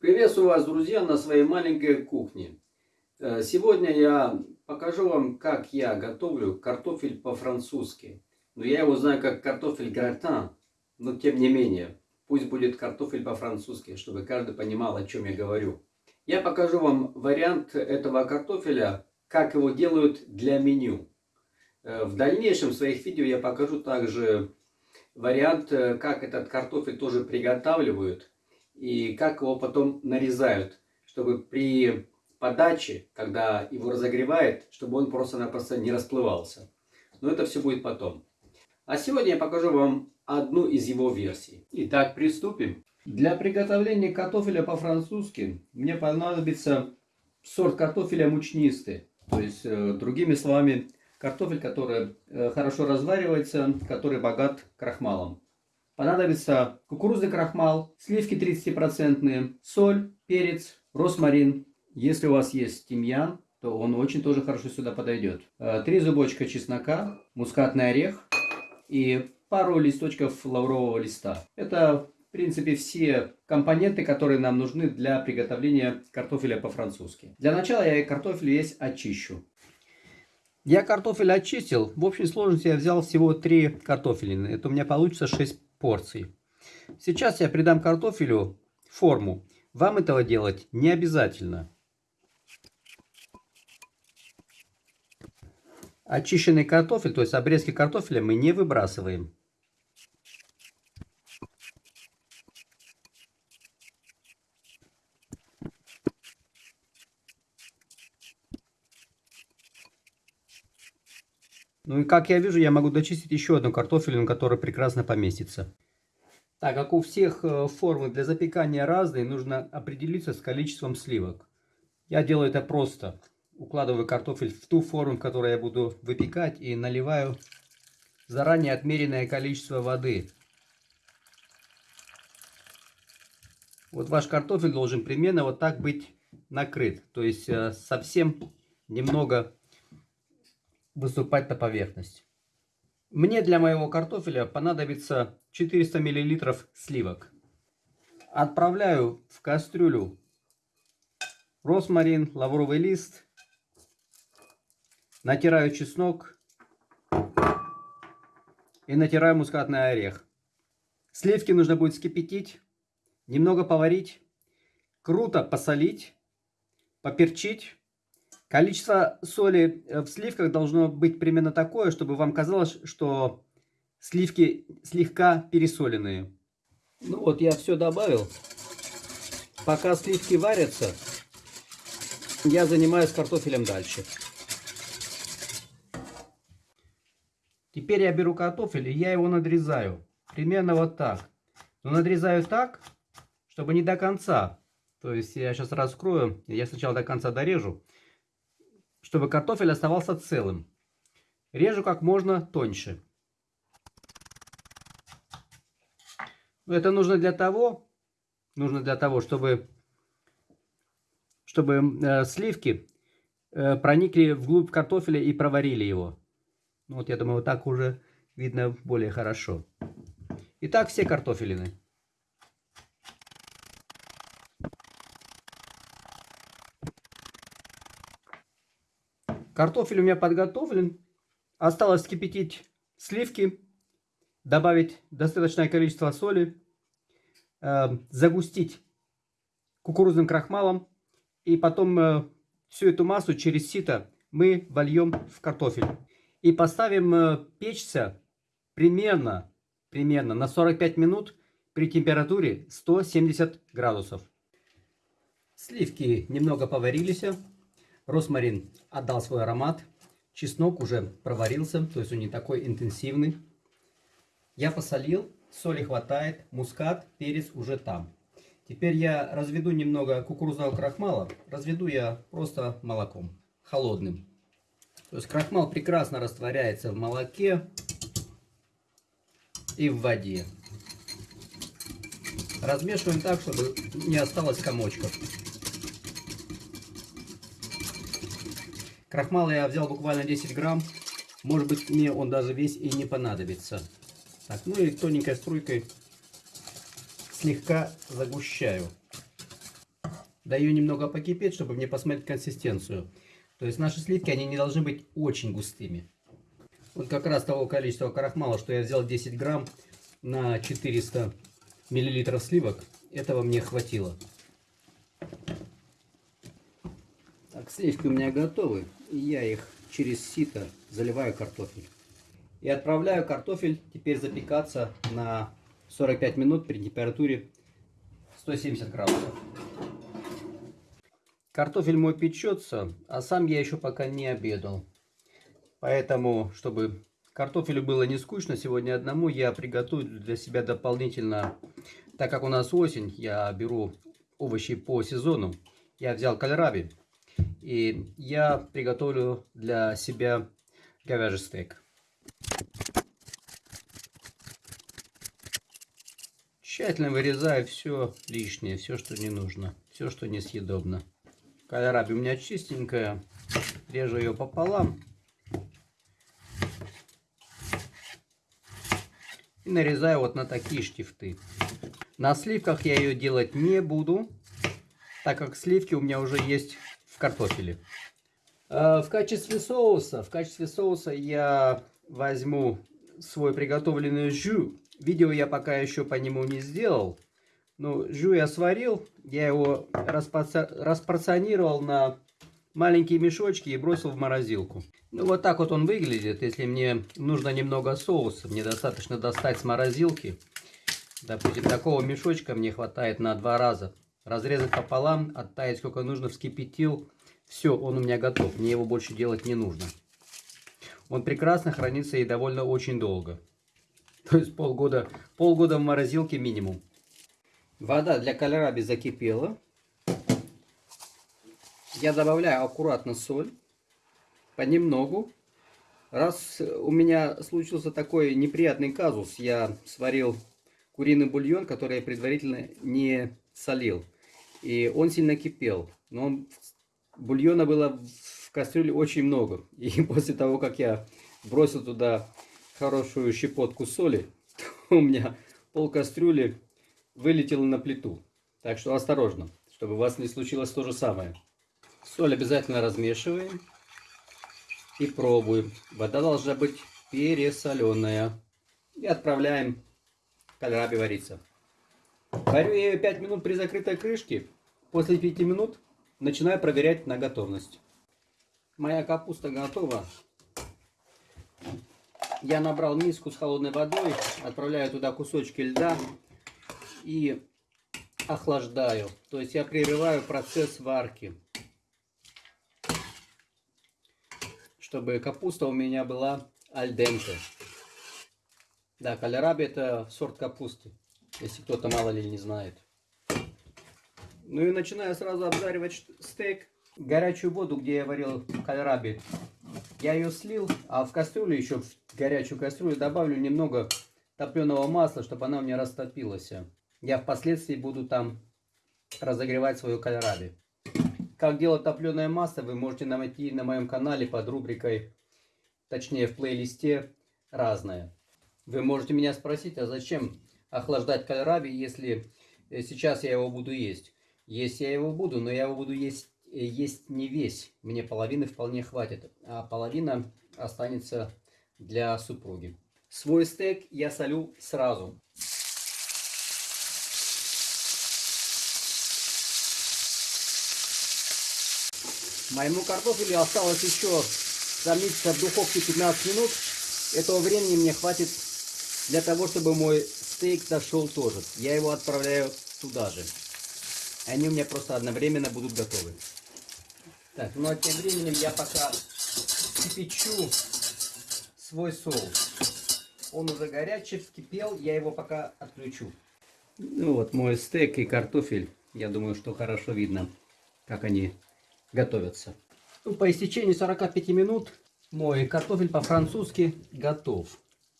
Приветствую вас, друзья, на своей маленькой кухне. Э, сегодня я покажу вам, как я готовлю картофель по-французски. Но я его знаю как картофель гратан, но тем не менее, пусть будет картофель по-французски, чтобы каждый понимал, о чем я говорю. Я покажу вам вариант этого картофеля, как его делают для меню. Э, в дальнейшем в своих видео я покажу также вариант, э, как этот картофель тоже приготавливают и как его потом нарезают, чтобы при подаче, когда его разогревает, чтобы он просто-напросто не расплывался. Но это все будет потом. А сегодня я покажу вам одну из его версий. Итак, приступим. Для приготовления картофеля по-французски мне понадобится сорт картофеля мучнистый. То есть, э, другими словами, картофель, который э, хорошо разваривается, который богат крахмалом. Понадобится кукурузный крахмал, сливки 30%, соль, перец, росмарин. Если у вас есть тимьян, то он очень тоже хорошо сюда подойдет. Э, три зубочка чеснока, мускатный орех и пару листочков лаврового листа. Это, в принципе, все компоненты, которые нам нужны для приготовления картофеля по-французски. Для начала я картофель весь очищу. Я картофель очистил. В общей сложности я взял всего 3 картофелины. Это у меня получится 6 порций. Сейчас я придам картофелю форму. Вам этого делать не обязательно. Очищенный картофель, то есть обрезки картофеля мы не выбрасываем. Ну и как я вижу, я могу дочистить еще одну картофелину, которая прекрасно поместится. Так как у всех э, формы для запекания разные, нужно определиться с количеством сливок. Я делаю это просто. Укладываю картофель в ту форму, в которой я буду выпекать, и наливаю заранее отмеренное количество воды. Вот ваш картофель должен примерно вот так быть накрыт. То есть э, совсем немного выступать на поверхность. Мне для моего картофеля понадобится 400 мл сливок. Отправляю в кастрюлю росмарин, лавровый лист, натираю чеснок и натираю мускатный орех. Сливки нужно будет скипятить, немного поварить, круто посолить, поперчить Количество соли э, в сливках должно быть примерно такое, чтобы вам казалось, что сливки слегка пересоленные. Ну вот я все добавил. Пока сливки варятся, я занимаюсь картофелем дальше. Теперь я беру картофель и я его надрезаю. Примерно вот так. Но надрезаю так, чтобы не до конца. То есть я сейчас раскрою, я сначала до конца дорежу чтобы картофель оставался целым. Режу как можно тоньше. Это нужно для того, нужно для того, чтобы, чтобы э, сливки э, проникли вглубь картофеля и проварили его. Ну, вот я думаю, вот так уже видно более хорошо. Итак, все картофелины. Картофель у меня подготовлен. Осталось кипятить сливки, добавить достаточное количество соли, э, загустить кукурузным крахмалом. И потом э, всю эту массу через сито мы вольем в картофель. И поставим э, печься примерно, примерно на 45 минут при температуре 170 градусов. Сливки немного поварились. Росмарин отдал свой аромат. Чеснок уже проварился, то есть он не такой интенсивный. Я посолил, соли хватает, мускат, перец уже там. Теперь я разведу немного кукурузного крахмала. Разведу я просто молоком, холодным. То есть крахмал прекрасно растворяется в молоке и в воде. Размешиваем так, чтобы не осталось комочков. Крахмала я взял буквально 10 грамм. Может быть, мне он даже весь и не понадобится. Так, ну и тоненькой струйкой слегка загущаю. даю немного покипеть, чтобы мне посмотреть консистенцию. То есть наши сливки, они не должны быть очень густыми. Вот как раз того количества крахмала, что я взял 10 грамм на 400 миллилитров сливок, этого мне хватило. Так, сливки у меня готовы. И я их через сито заливаю картофель. И отправляю картофель теперь запекаться на 45 минут при температуре 170 градусов. Картофель мой печется, а сам я еще пока не обедал. Поэтому, чтобы картофелю было не скучно сегодня одному, я приготовлю для себя дополнительно, так как у нас осень, я беру овощи по сезону. Я взял кальраби, и я приготовлю для себя говяжий стейк. Тщательно вырезаю все лишнее, все, что не нужно, все, что несъедобно. Кальраби у меня чистенькая, режу ее пополам. И нарезаю вот на такие штифты. На сливках я ее делать не буду, так как сливки у меня уже есть картофеле. А, в качестве соуса, в качестве соуса я возьму свой приготовленный жю. Видео я пока еще по нему не сделал. Но жю я сварил, я его распорционировал на маленькие мешочки и бросил в морозилку. Ну вот так вот он выглядит. Если мне нужно немного соуса, мне достаточно достать с морозилки. Допустим, такого мешочка мне хватает на два раза. Разрезать пополам, оттаять сколько нужно, вскипятил. Все, он у меня готов. Мне его больше делать не нужно. Он прекрасно хранится и довольно очень долго. То есть полгода, полгода в морозилке минимум. Вода для кальраби закипела. Я добавляю аккуратно соль. Понемногу. Раз у меня случился такой неприятный казус, я сварил куриный бульон, который я предварительно не солил. И он сильно кипел. Но он, бульона было в кастрюле очень много. И после того, как я бросил туда хорошую щепотку соли, у меня пол кастрюли вылетело на плиту. Так что осторожно, чтобы у вас не случилось то же самое. Соль обязательно размешиваем и пробуем. Вода должна быть пересоленная. И отправляем кальраби вариться. Варю я ее 5 минут при закрытой крышке. После 5 минут начинаю проверять на готовность. Моя капуста готова. Я набрал миску с холодной водой, отправляю туда кусочки льда и охлаждаю. То есть я прерываю процесс варки. Чтобы капуста у меня была альденте. Да, кальраби это сорт капусты, если кто-то мало ли не знает. Ну и начинаю сразу обжаривать стейк. Горячую воду, где я варил кальраби, я ее слил, а в кастрюлю еще, в горячую кастрюлю добавлю немного топленого масла, чтобы она у меня растопилась. Я впоследствии буду там разогревать свою кальраби. Как делать топленое масло, вы можете найти на моем канале под рубрикой, точнее в плейлисте «Разное». Вы можете меня спросить, а зачем охлаждать кальраби, если э, сейчас я его буду есть? Есть я его буду, но я его буду есть, э, есть не весь. Мне половины вполне хватит, а половина останется для супруги. Свой стейк я солю сразу. Моему картофелю осталось еще томиться в духовке 15 минут. Этого времени мне хватит для того, чтобы мой стейк дошел тоже. Я его отправляю туда же. Они у меня просто одновременно будут готовы. Так, ну а тем временем я пока кипячу свой соус. Он уже горячий, вскипел, я его пока отключу. Ну вот мой стейк и картофель. Я думаю, что хорошо видно, как они готовятся. Ну, по истечении 45 минут мой картофель по-французски готов.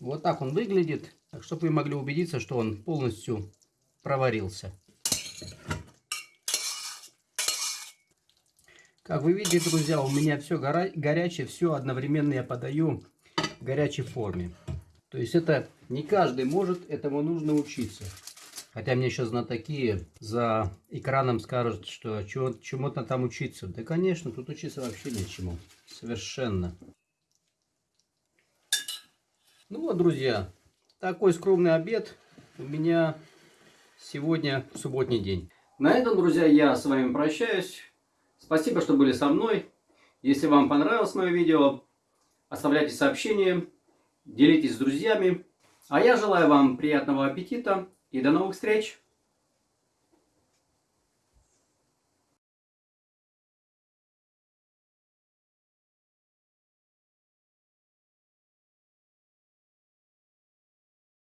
Вот так он выглядит, так, чтобы вы могли убедиться, что он полностью проварился. Как вы видите, друзья, у меня все горячее, все одновременно я подаю в горячей форме. То есть это не каждый может, этому нужно учиться. Хотя мне сейчас знатоки за экраном скажут, что чему-то там учиться. Да, конечно, тут учиться вообще нечему. Совершенно. Ну вот, друзья, такой скромный обед у меня сегодня субботний день. На этом, друзья, я с вами прощаюсь. Спасибо, что были со мной. Если вам понравилось мое видео, оставляйте сообщения, делитесь с друзьями. А я желаю вам приятного аппетита и до новых встреч!